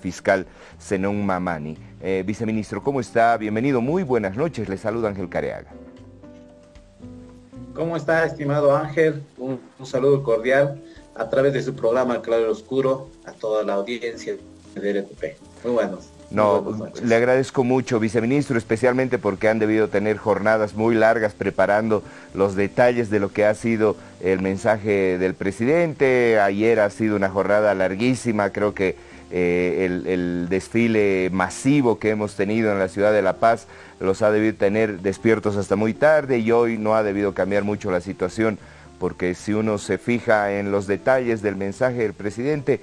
fiscal Zenón Mamani. Eh, viceministro, ¿cómo está? Bienvenido, muy buenas noches, le saluda Ángel Careaga. ¿Cómo está, estimado Ángel? Un, saludo cordial a través de su programa Claro Oscuro a toda la audiencia de RTP. Muy buenos. No, le agradezco mucho, viceministro, especialmente porque han debido tener jornadas muy largas preparando los detalles de lo que ha sido el mensaje del presidente. Ayer ha sido una jornada larguísima, creo que eh, el, desfile masivo que hemos tenido en la ciudad de La Paz los ha debido tener despiertos hasta muy tarde y hoy no ha debido cambiar mucho la situación porque si uno se fija en los detalles del mensaje del presidente,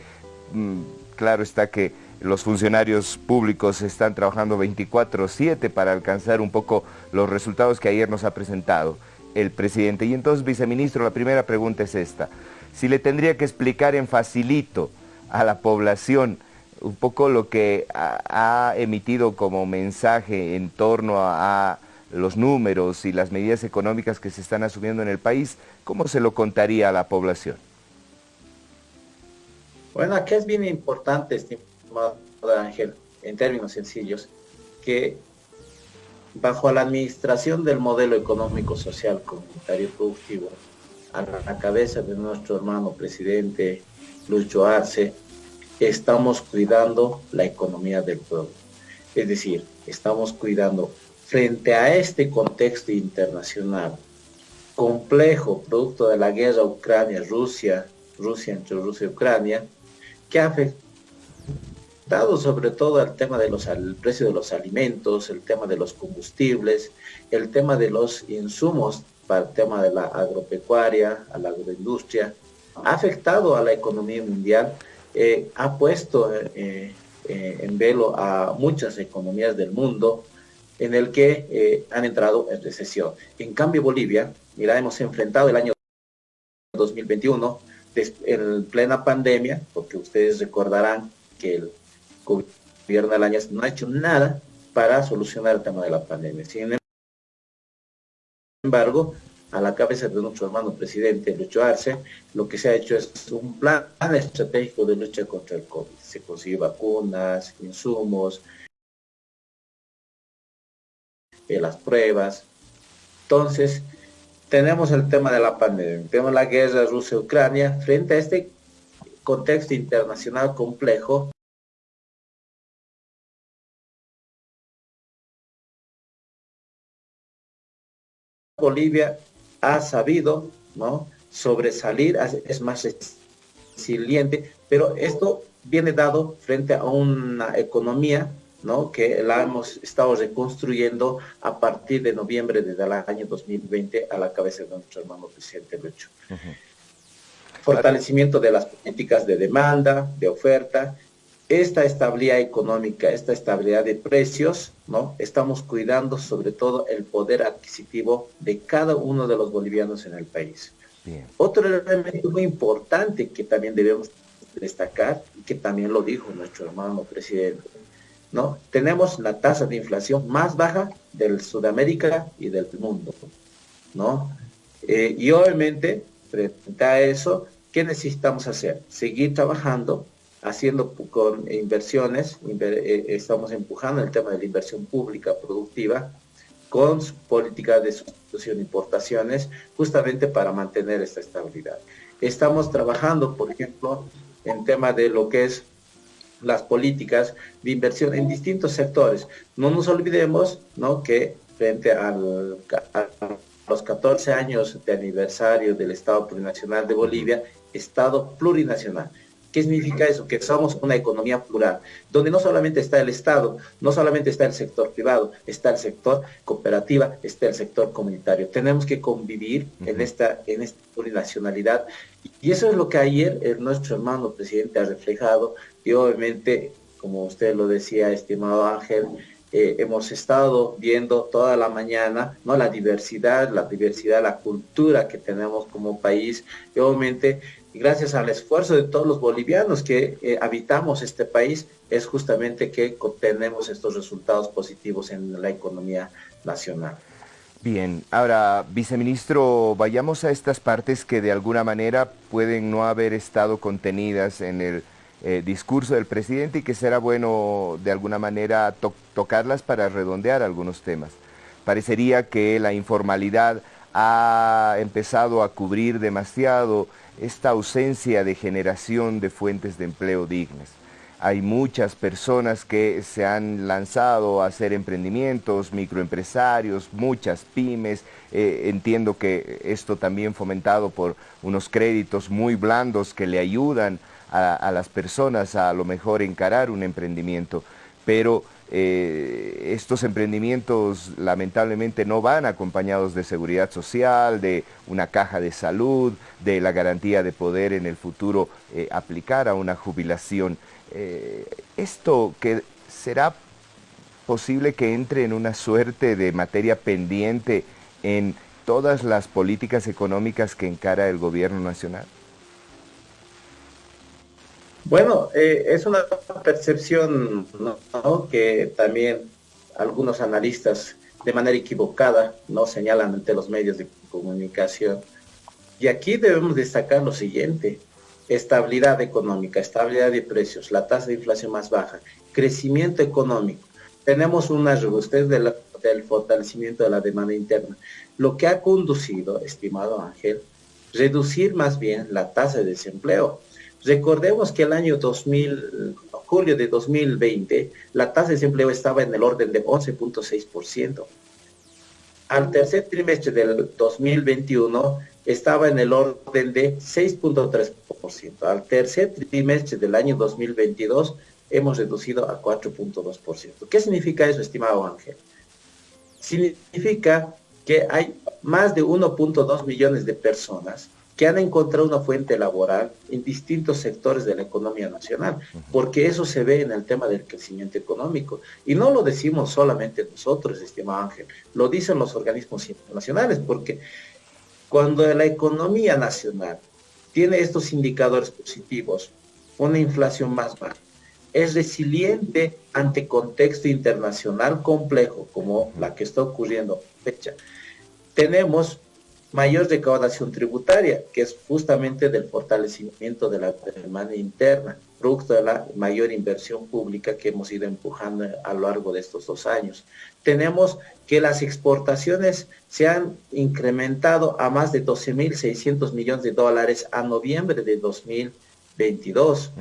mm, claro está que los funcionarios públicos están trabajando 24-7 para alcanzar un poco los resultados que ayer nos ha presentado el presidente. Y entonces, viceministro, la primera pregunta es esta. Si le tendría que explicar en facilito a la población un poco lo que ha, emitido como mensaje en torno a, los números y las medidas económicas que se están asumiendo en el país, ¿cómo se lo contaría a la población? Bueno, aquí es bien importante, estimado Ángel, en términos sencillos, que bajo la administración del modelo económico, social, comunitario, productivo, a la cabeza de nuestro hermano presidente Lucho Arce, estamos cuidando la economía del pueblo. Es decir, estamos cuidando frente a este contexto internacional complejo, producto de la guerra Ucrania-Rusia, Rusia entre Rusia y Ucrania, que ha afectado sobre todo al tema del precio de los alimentos, el tema de los combustibles, el tema de los insumos para el tema de la agropecuaria, a la agroindustria, ha afectado a la economía mundial eh, ha puesto eh, eh, en velo a muchas economías del mundo en el que han entrado en recesión. En cambio, Bolivia, mira, hemos enfrentado el año 2021 en plena pandemia, porque ustedes recordarán que el gobierno año no ha hecho nada para solucionar el tema de la pandemia. Sin embargo, a la cabeza de nuestro hermano presidente Lucho Arce, lo que se ha hecho es un plan estratégico de lucha contra el COVID. Se consigue vacunas, insumos, eh, las pruebas. Entonces, tenemos el tema de la pandemia, tenemos la guerra Rusia-Ucrania, frente a este contexto internacional complejo, Bolivia ha sabido ¿no? sobresalir, es más resiliente, pero esto viene dado frente a una economía ¿no? que la hemos estado reconstruyendo a partir de noviembre del año 2020 a la cabeza de nuestro hermano presidente Lucho. Fortalecimiento de las políticas de demanda, de oferta, esta estabilidad económica, esta estabilidad de precios, ¿no? Estamos cuidando sobre todo el poder adquisitivo de cada uno de los bolivianos en el país. Otro elemento muy importante que también debemos destacar, y que también lo dijo nuestro hermano presidente, ¿no? Tenemos la tasa de inflación más baja del Sudamérica y del mundo, ¿no? Eh, y obviamente, frente a eso, ¿qué necesitamos hacer? Seguir trabajando haciendo con inversiones, eh, estamos empujando el tema de la inversión pública productiva con políticas de sustitución de importaciones, justamente para mantener esta estabilidad. Estamos trabajando, por ejemplo, en tema de lo que es las políticas de inversión en distintos sectores. No nos olvidemos ¿no? que frente a los 14 años de aniversario del Estado Plurinacional de Bolivia, Estado plurinacional. ¿Qué significa eso? Que somos una economía plural, donde no solamente está el Estado, no solamente está el sector privado, está el sector cooperativa, está el sector comunitario. Tenemos que convivir en, esta, en esta plurinacionalidad. Y eso es lo que ayer el, nuestro hermano presidente ha reflejado y obviamente, como usted lo decía, estimado Ángel, eh, hemos estado viendo toda la mañana ¿no? la diversidad, la diversidad, la cultura que tenemos como país y obviamente gracias al esfuerzo de todos los bolivianos que eh, habitamos este país, es justamente que obtenemos estos resultados positivos en la economía nacional. Bien, ahora, viceministro, vayamos a estas partes que de alguna manera pueden no haber estado contenidas en el, eh, discurso del presidente y que será bueno de alguna manera tocarlas para redondear algunos temas. Parecería que la informalidad ha empezado a cubrir demasiado esta ausencia de generación de fuentes de empleo dignas. Hay muchas personas que se han lanzado a hacer emprendimientos, microempresarios, muchas pymes. Eh, entiendo que esto también fomentado por unos créditos muy blandos que le ayudan a, las personas a, a lo mejor encarar un emprendimiento. Pero eh, estos emprendimientos lamentablemente no van acompañados de seguridad social, de una caja de salud, de la garantía de poder en el futuro eh, aplicar a una jubilación. Eh, esto que será posible que entre en una suerte de materia pendiente en todas las políticas económicas que encara el gobierno nacional. Bueno, eh, es una percepción que también algunos analistas de manera equivocada no señalan ante los medios de comunicación. Y aquí debemos destacar lo siguiente, estabilidad económica, estabilidad de precios, la tasa de inflación más baja, crecimiento económico. Tenemos una robustez del fortalecimiento de la demanda interna, lo que ha conducido, estimado Ángel, reducir más bien la tasa de desempleo. Recordemos que el año 2000, julio de 2020, la tasa de desempleo estaba en el orden de 11.6%. Al tercer trimestre del 2021 estaba en el orden de 6.3%. Al tercer trimestre del año 2022 hemos reducido a 4.2%. ¿Qué significa eso, estimado Ángel? Significa que hay más de 1.2 millones de personas que han encontrado una fuente laboral en distintos sectores de la economía nacional, porque eso se ve en el tema del crecimiento económico. Y no lo decimos solamente nosotros, estimado Ángel, lo dicen los organismos internacionales, porque cuando la economía nacional tiene estos indicadores positivos, una inflación más baja, es resiliente ante contexto internacional complejo como la que está ocurriendo fecha. Tenemos mayor recaudación tributaria, que es justamente del fortalecimiento de la demanda interna, producto de la mayor inversión pública que hemos ido empujando a lo largo de estos dos años. Tenemos que las exportaciones se han incrementado a más de 12.600 millones de dólares a noviembre de 2020 22.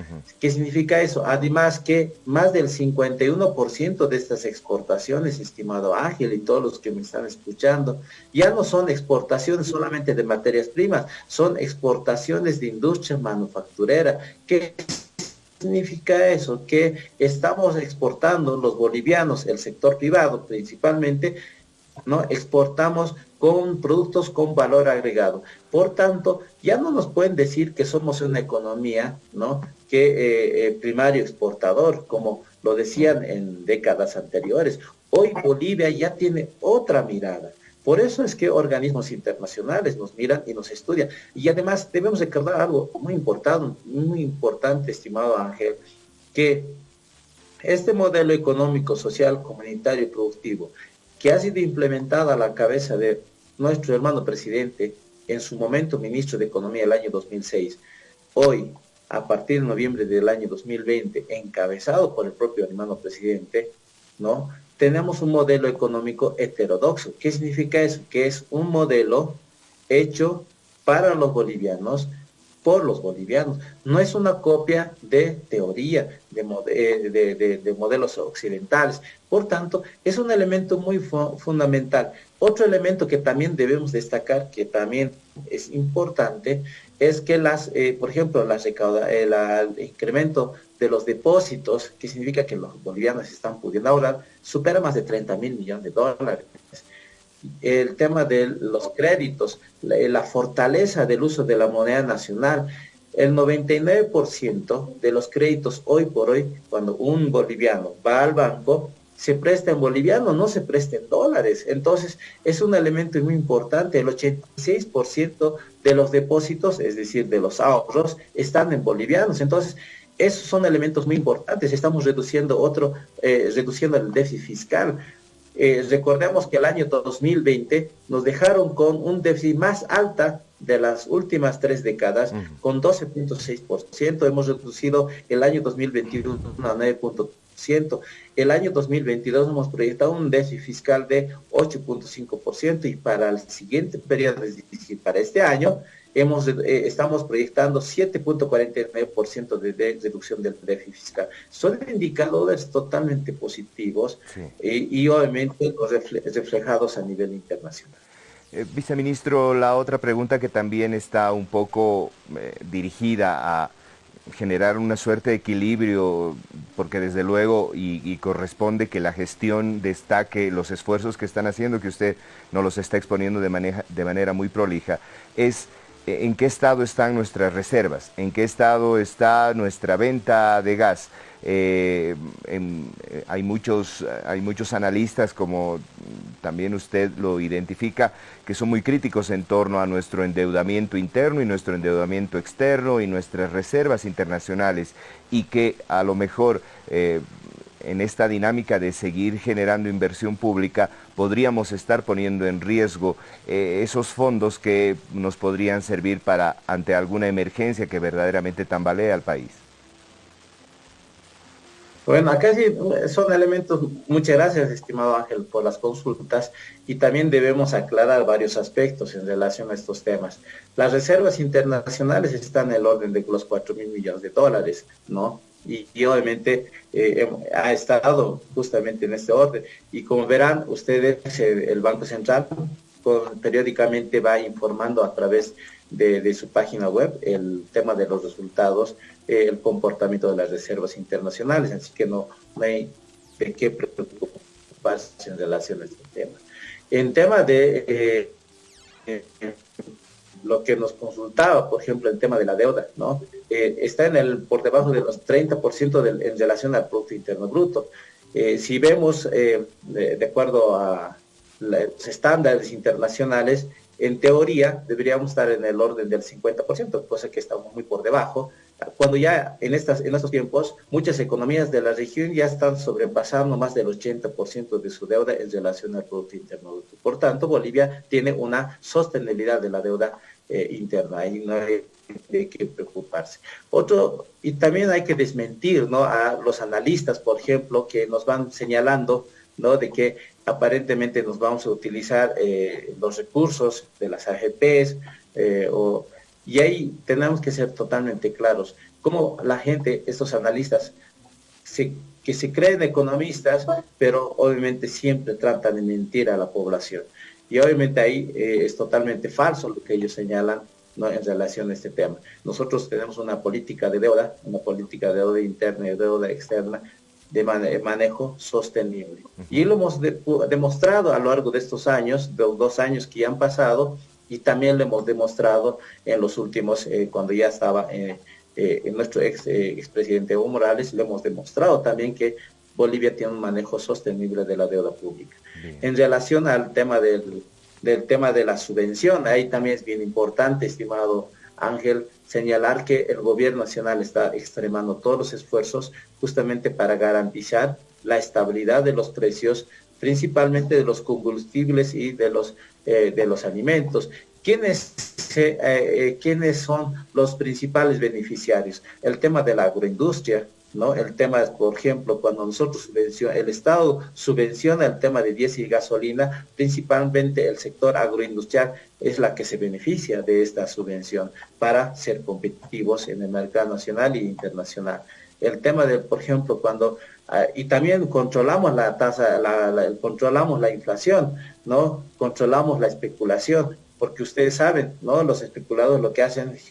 ¿Qué significa eso? Además que más del 51% de estas exportaciones, estimado Ángel y todos los que me están escuchando, ya no son exportaciones solamente de materias primas, son exportaciones de industria manufacturera. ¿Qué significa eso? Que estamos exportando los bolivianos, el sector privado principalmente, ¿no? Exportamos con productos con valor agregado. Por tanto, ya no nos pueden decir que somos una economía, ¿no? Que eh, eh, primario exportador, como lo decían en décadas anteriores. Hoy Bolivia ya tiene otra mirada. Por eso es que organismos internacionales nos miran y nos estudian. Y además debemos recordar algo muy importante, muy importante, estimado Ángel, que este modelo económico, social, comunitario y productivo que ha sido implementada a la cabeza de nuestro hermano presidente, en su momento ministro de Economía el año 2006, hoy, a partir de noviembre del año 2020, encabezado por el propio hermano presidente, ¿no? Tenemos un modelo económico heterodoxo. ¿Qué significa eso? Que es un modelo hecho para los bolivianos, por los bolivianos. No es una copia de teoría, de, eh, modelos occidentales. Por tanto, es un elemento muy fundamental. Otro elemento que también debemos destacar, que también es importante, es que las, eh, por ejemplo, las eh, el incremento de los depósitos, que significa que los bolivianos están pudiendo ahorrar, supera más de 30 mil millones de dólares el tema de los créditos, la, fortaleza del uso de la moneda nacional. El 99% de los créditos hoy por hoy, cuando un boliviano va al banco, se presta en boliviano, no se presta en dólares. Entonces, es un elemento muy importante. El 86% de los depósitos, es decir, de los ahorros, están en bolivianos. Entonces, esos son elementos muy importantes. Estamos reduciendo otro, eh, reduciendo el déficit fiscal. Eh, recordemos que el año 2020 nos dejaron con un déficit más alta de las últimas tres décadas con 12.6%. Hemos reducido el año 2021 a 9.5%. El año 2022 hemos proyectado un déficit fiscal de 8.5% y para el siguiente periodo, es decir, para este año, hemos, eh, estamos proyectando 7.49% de, reducción del déficit fiscal. Son indicadores totalmente positivos eh, y obviamente reflejados a nivel internacional. Eh, viceministro, la otra pregunta que también está un poco dirigida a generar una suerte de equilibrio, porque desde luego y, corresponde que la gestión destaque los esfuerzos que están haciendo, que usted no los está exponiendo de, de manera muy prolija, es en qué estado están nuestras reservas, en qué estado está nuestra venta de gas. Eh, eh, hay, muchos, hay muchos analistas, como también usted lo identifica, que son muy críticos en torno a nuestro endeudamiento interno y nuestro endeudamiento externo y nuestras reservas internacionales y que a lo mejor en esta dinámica de seguir generando inversión pública, podríamos estar poniendo en riesgo eh, esos fondos que nos podrían servir para ante alguna emergencia que verdaderamente tambalea al país. Bueno, acá sí son elementos, muchas gracias estimado Ángel por las consultas y también debemos aclarar varios aspectos en relación a estos temas. Las reservas internacionales están en el orden de los 4 mil millones de dólares, ¿no? Y, obviamente eh, ha estado justamente en este orden. Y como verán ustedes, eh, el Banco Central periódicamente va informando a través de, su página web el tema de los resultados, eh, el comportamiento de las reservas internacionales, así que no, hay de qué preocuparse en relación a este tema. En tema de lo que nos consultaba, por ejemplo, el tema de la deuda, ¿no? Eh, está en el, por debajo de los 30% en relación al Producto Interno Bruto. Eh, si vemos, eh, de, acuerdo a los estándares internacionales, en teoría deberíamos estar en el orden del 50%, cosa que estamos muy por debajo, cuando ya en, estas, en estos tiempos muchas economías de la región ya están sobrepasando más del 80% de su deuda en relación al Producto Interno Bruto. Por tanto, Bolivia tiene una sostenibilidad de la deuda eh, interna, y no hay, que preocuparse. Otro, y también hay que desmentir ¿no? a los analistas, por ejemplo, que nos van señalando ¿no? de que aparentemente nos vamos a utilizar eh, los recursos de las AGPs, eh, o, y ahí tenemos que ser totalmente claros. Cómo la gente, estos analistas, que se creen economistas, pero obviamente siempre tratan de mentir a la población. Y obviamente ahí eh, es totalmente falso lo que ellos señalan en relación a este tema. Nosotros tenemos una política de deuda, una política de deuda interna y deuda externa de manejo sostenible. Y lo hemos demostrado a lo largo de estos años, de los dos años que ya han pasado, y también lo hemos demostrado en los últimos, eh, cuando ya estaba eh, nuestro ex, expresidente Evo Morales, lo hemos demostrado también que Bolivia tiene un manejo sostenible de la deuda pública. En relación al tema del, del tema de la subvención, ahí también es bien importante, estimado Ángel, señalar que el gobierno nacional está extremando todos los esfuerzos justamente para garantizar la estabilidad de los precios, principalmente de los combustibles y de los, eh, de los alimentos. ¿Quiénes, eh, eh, ¿Quiénes son los principales beneficiarios? El tema de la agroindustria, ¿no? El tema es, por ejemplo, cuando nosotros subvenciona, el Estado subvenciona el tema de diésel y gasolina, principalmente el sector agroindustrial es la que se beneficia de esta subvención para ser competitivos en el mercado nacional e internacional. El tema de, por ejemplo, cuando, ah, y también controlamos la tasa, la, controlamos la inflación, ¿no? Controlamos la especulación, porque ustedes saben, ¿no? Los especuladores lo que hacen es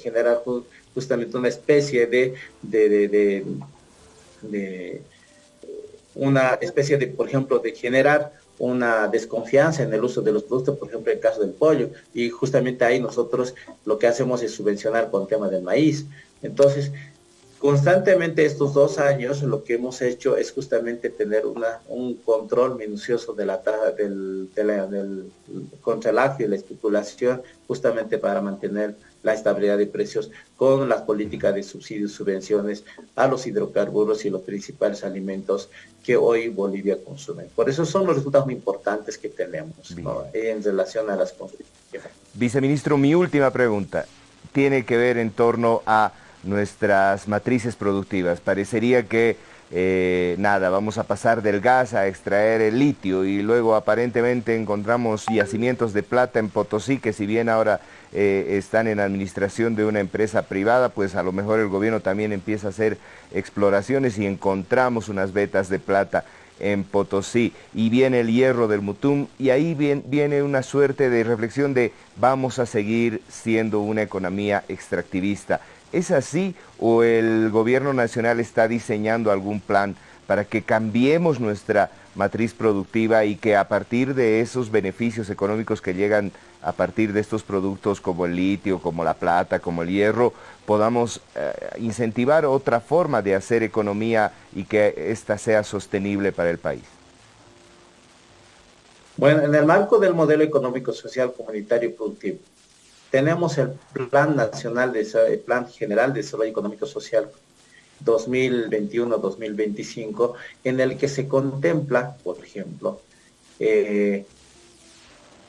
generar justamente una especie de, de, una especie de, por ejemplo, de generar una desconfianza en el uso de los productos, por ejemplo, en el caso del pollo, y justamente ahí nosotros lo que hacemos es subvencionar con el tema del maíz. Entonces, constantemente estos dos años lo que hemos hecho es justamente tener una, un control minucioso de la tasa del, del, contra el y la especulación, justamente para mantener la estabilidad de precios con las políticas de subsidios, subvenciones a los hidrocarburos y los principales alimentos que hoy Bolivia consume. Por eso son los resultados muy importantes que tenemos en relación a las construcciones. Viceministro, mi última pregunta tiene que ver en torno a nuestras matrices productivas. Parecería que eh, nada, vamos a pasar del gas a extraer el litio y luego aparentemente encontramos yacimientos de plata en Potosí que si bien ahora eh, están en administración de una empresa privada, pues a lo mejor el gobierno también empieza a hacer exploraciones y encontramos unas vetas de plata en Potosí y viene el hierro del Mutum y ahí viene una suerte de reflexión de vamos a seguir siendo una economía extractivista. ¿Es así o el gobierno nacional está diseñando algún plan para que cambiemos nuestra matriz productiva y que a partir de esos beneficios económicos que llegan a partir de estos productos como el litio, como la plata, como el hierro, podamos eh, incentivar otra forma de hacer economía y que ésta sea sostenible para el país? Bueno, en el marco del modelo económico, social, comunitario y productivo, tenemos el Plan Nacional, de, el Plan General de Desarrollo Económico Social 2021-2025, en el que se contempla, por ejemplo, eh,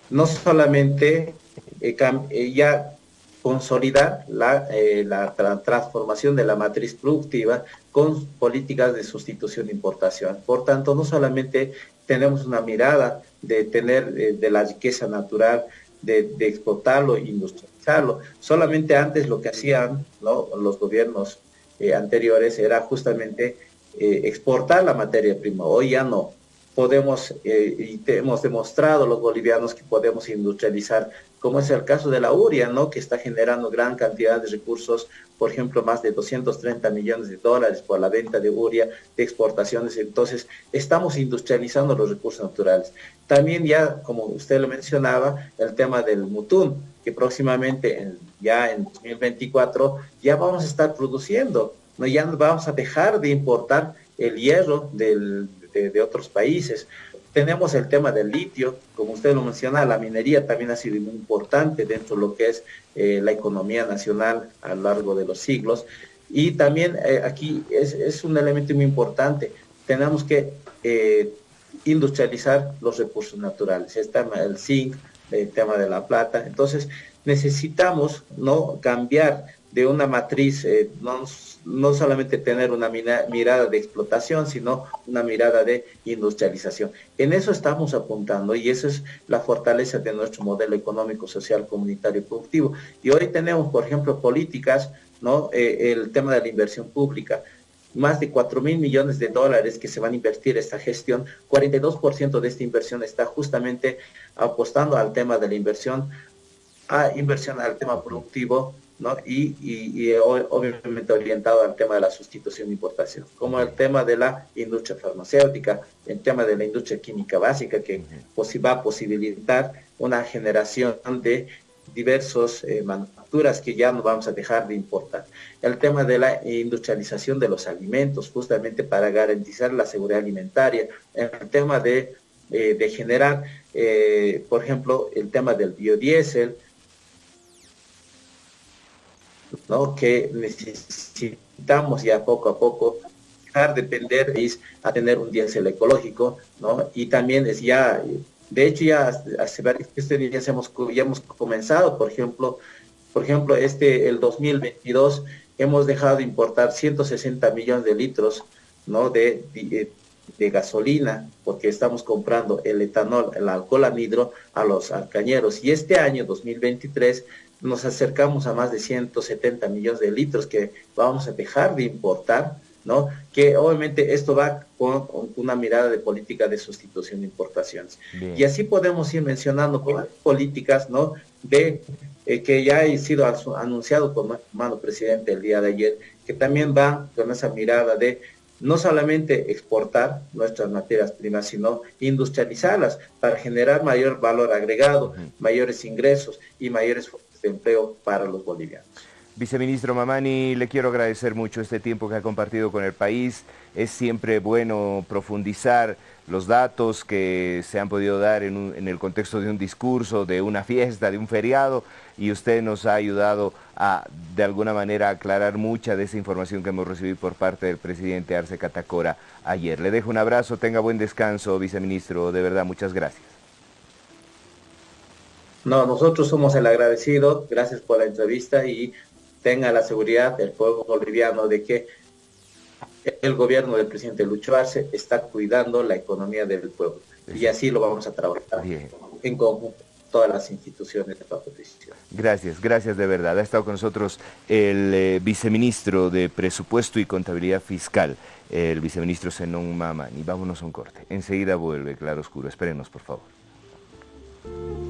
no solamente eh, eh, ya consolidar la, la, transformación de la matriz productiva con políticas de sustitución de importación. Por tanto, no solamente tenemos una mirada de tener de la riqueza natural, de, explotarlo e industrializarlo. Solamente antes lo que hacían los gobiernos eh, anteriores era justamente eh, exportar la materia prima. Hoy ya no podemos, eh, y hemos demostrado los bolivianos que podemos industrializar, como es el caso de la URIA, ¿no? que está generando gran cantidad de recursos, por ejemplo, más de 230 millones de dólares por la venta de URIA, de exportaciones. Entonces, estamos industrializando los recursos naturales. También ya, como usted lo mencionaba, el tema del mutún, que próximamente, ya en 2024, ya vamos a estar produciendo, ¿no? ya vamos a dejar de importar el hierro del de, otros países. Tenemos el tema del litio, como usted lo menciona, la minería también ha sido muy importante dentro de lo que es eh, la economía nacional a lo largo de los siglos. Y también eh, aquí es, un elemento muy importante, tenemos que eh, industrializar los recursos naturales, el tema del zinc, el tema de la plata. Entonces necesitamos no cambiar de una matriz, no no solamente tener una mirada de explotación, sino una mirada de industrialización. En eso estamos apuntando y esa es la fortaleza de nuestro modelo económico, social, comunitario y productivo. Y hoy tenemos, por ejemplo, políticas, ¿no? Eh, el tema de la inversión pública, más de 4 mil millones de dólares que se van a invertir esta gestión, 42% de esta inversión está justamente apostando al tema de la inversión, a inversión al tema productivo, y, obviamente orientado al tema de la sustitución de importación, como el tema de la industria farmacéutica, el tema de la industria química básica, que va a posibilitar una generación de diversos eh, manufacturas que ya no vamos a dejar de importar. El tema de la industrialización de los alimentos, justamente para garantizar la seguridad alimentaria. El tema de, eh, de generar, eh, por ejemplo, el tema del biodiesel, que necesitamos ya poco a poco dejar de depender a tener un diésel ecológico, ¿no? Y también es ya, de hecho ya hace varios días hemos, ya hemos comenzado, por ejemplo, por ejemplo, este, el 2022, hemos dejado de importar 160 millones de litros, ¿no? De, de, de gasolina, porque estamos comprando el etanol, el alcohol anhidro a los alcañeros. Y este año, 2023, nos acercamos a más de 170 millones de litros que vamos a dejar de importar, ¿no? Que obviamente esto va con, una mirada de política de sustitución de importaciones. Y así podemos ir mencionando políticas, ¿no? De eh, que ya ha sido anunciado por nuestro hermano presidente el día de ayer, que también va con esa mirada de no solamente exportar nuestras materias primas, sino industrializarlas para generar mayor valor agregado, mayores ingresos y mayores de empleo para los bolivianos. Viceministro Mamani, le quiero agradecer mucho este tiempo que ha compartido con el país. Es siempre bueno profundizar los datos que se han podido dar en, el contexto de un discurso, de una fiesta, de un feriado, y usted nos ha ayudado a, de alguna manera, aclarar mucha de esa información que hemos recibido por parte del presidente Arce Catacora ayer. Le dejo un abrazo, tenga buen descanso, viceministro, de verdad, muchas gracias. No, nosotros somos el agradecido, gracias por la entrevista y tenga la seguridad del pueblo boliviano de que el gobierno del presidente Lucho Arce está cuidando la economía del pueblo. Y así lo vamos a trabajar en conjunto todas las instituciones de la oposición. Gracias, gracias de verdad. Ha estado con nosotros el eh, viceministro de Presupuesto y Contabilidad Fiscal, el viceministro Zenón Mamani. Vámonos a un corte. Enseguida vuelve Claro Oscuro. Espérenos, por favor.